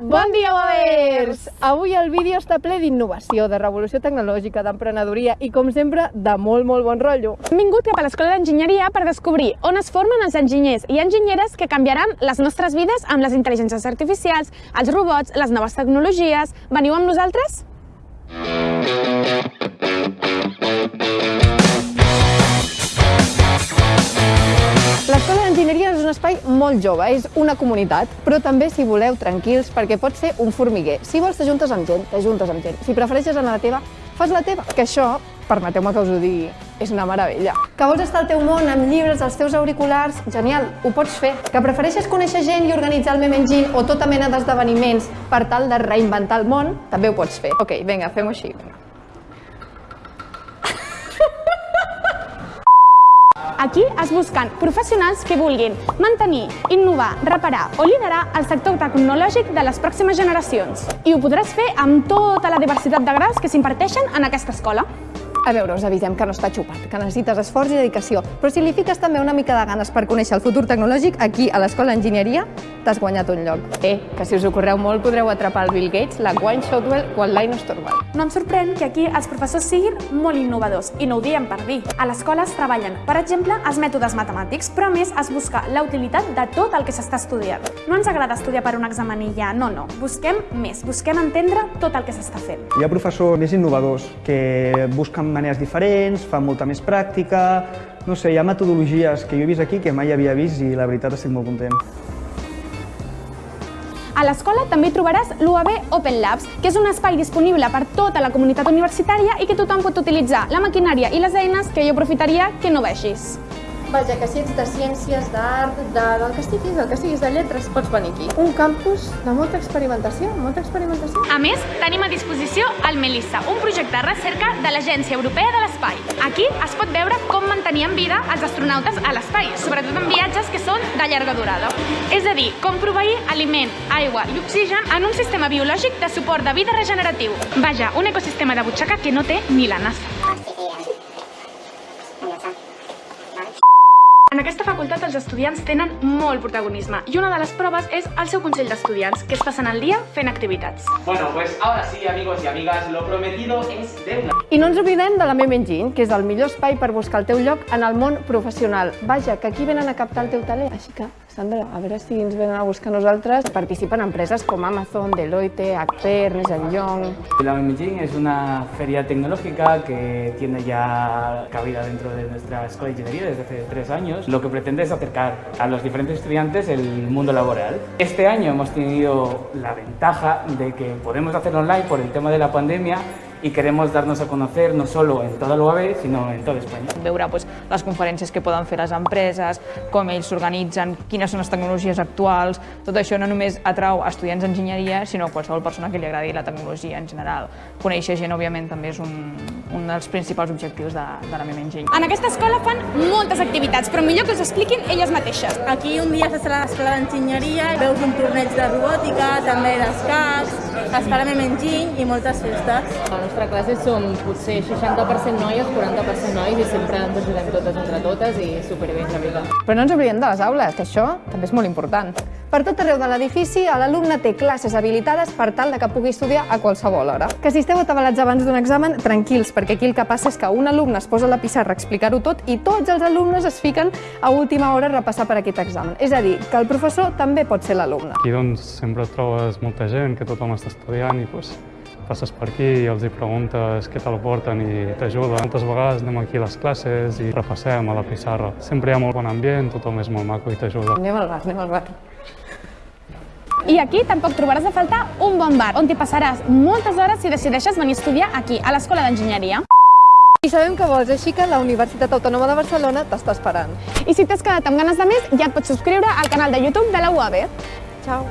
Bon dia, Boers! Avui el vídeo està ple d'innovació, de revolució tecnològica, d'emprenedoria i, com sempre, de molt, molt bon rotllo. Hem vingut cap a l'Escola d'Enginyeria per descobrir on es formen els enginyers i enginyeres que canviaran les nostres vides amb les intel·ligències artificials, els robots, les noves tecnologies. Veniu amb nosaltres? L'Escola un espai molt jove, és una comunitat, però també, si voleu, tranquils, perquè pot ser un formiguer. Si vols, t'ajuntes amb gent, t'ajuntes amb gent. Si prefereixes anar a la teva, fas la teva. Que això, permeteu-me que us ho digui, és una meravella. Que vols estar al teu món amb llibres, als teus auriculars? Genial, ho pots fer. Que prefereixes conèixer gent i organitzar el meme engine o tota mena d'esdeveniments per tal de reinventar el món? També ho pots fer. Ok, vinga, fem-ho així. Aquí es busquen professionals que vulguin mantenir, innovar, reparar o liderar el sector tecnològic de les pròximes generacions. I ho podràs fer amb tota la diversitat de graus que s'imparteixen en aquesta escola. A veure, us avisem que no està xupat, que necessites esforç i dedicació, però si li fiques també una mica de ganes per conèixer el futur tecnològic, aquí a l'Escola d'Enginyeria t'has guanyat un lloc. Eh, que si us ho correu molt podreu atrapar el Bill Gates, la Gwynne Shotwell o el Linus Torvald. No em sorprèn que aquí els professors siguin molt innovadors, i no ho diem per dir. A l'escola es treballen, per exemple, els mètodes matemàtics, però a més es busca la utilitat de tot el que s'està estudiant. No ens agrada estudiar per un examen i ja, no, no. Busquem més, busquem entendre tot el que s'està fent. Hi ha professors més innovadors que busquen maneres diferents, fan molta més pràctica... No sé, hi ha metodologies que jo he vist aquí que mai havia vist i la veritat estic molt content. A l'escola també trobaràs l'UAB Open Labs, que és un espai disponible per tota la comunitat universitària i que tothom pot utilitzar la maquinària i les eines que jo aprofitaria que no vegis. Vaja, que si ets de ciències, d'art, de, del que estiguis, del que estiguis de lletres, pots venir aquí. Un campus de molta experimentació, molta experimentació. A més, tenim a disposició el Melissa, un projecte de recerca de l'Agència Europea de l'Espai. Aquí es pot veure com mantenir en vida els astronautes a l'espai, sobretot en viatges que són de llarga durada. És a dir, com proveir aliment, aigua i oxigen en un sistema biològic de suport de vida regeneratiu. Vaja, un ecosistema de butxaca que no té ni la NASA. En aquesta facultat els estudiants tenen molt protagonisme i una de les proves és el seu consell d'estudiants, que es passen el dia fent activitats. Bueno, pues ahora sí, amigos y amigas, lo prometido es deuda. I no ens oblidem de la Meme Engine, que és el millor espai per buscar el teu lloc en el món professional. Vaja, que aquí venen a captar el teu talent. Així que, Sandra, a veure si ens venen a buscar nosaltres. Participen empreses com Amazon, Deloitte, Acper, Ernst Young... La Memegin es una feria tecnológica que tiene ya cabida dentro de nuestra escuela de ingeniería desde hace tres años. Lo que pretende es acercar a los diferentes estudiantes el mundo laboral. Este año hemos tenido la ventaja de que podemos hacerlo online por el tema de la pandemia y queremos darnos a conocer no solo en toda l'UAB, sinó en tota Espanya. veure doncs, les conferències que poden fer les empreses, com ells s'organitzen, quines són les tecnologies actuals, tot això no només atrau a estudiants d'enginyeria, sinó a qualsevol persona que li agradi la tecnologia en general. Conèixer gent, òbviament, també és un, un dels principals objectius de, de la meva enginy. En aquesta escola fan moltes activitats, però millor que us expliquin elles mateixes. Aquí un dia s'està a l'escola d'enginyeria, veus un torneig de robòtica, també d'escacs, l'escola Memenginy i moltes festes. Nostra classe som potser 60% noies, 40% nois i sempre ens ajudem totes entre totes i superbé, la veritat. Però no ens oblidem de les aules, que això també és molt important. Per tot arreu de l'edifici, l'alumne té classes habilitades per tal de que pugui estudiar a qualsevol hora. Que si esteu atabalats abans d'un examen, tranquils, perquè aquí el que passa és que un alumne es posa a la pissarra a explicar-ho tot i tots els alumnes es fiquen a última hora a repassar per aquest examen. És a dir, que el professor també pot ser l'alumne. Aquí doncs, sempre trobes molta gent, que tothom està estudiant i doncs, passes per aquí i els hi preguntes què te la porten i t'ajuda. Moltes vegades anem aquí a les classes i repassem a la pissarra. Sempre hi ha molt bon ambient, tothom és molt maco i t'ajuda. Anem al bar, anem al bar. I aquí tampoc trobaràs a faltar un bon bar, on t'hi passaràs moltes hores si decideixes venir a estudiar aquí, a l'Escola d'Enginyeria. I sabem que vols, així que la Universitat Autònoma de Barcelona t'està esperant. I si t'has quedat amb ganes de més, ja et pots subscriure al canal de YouTube de la UAB. Ciao.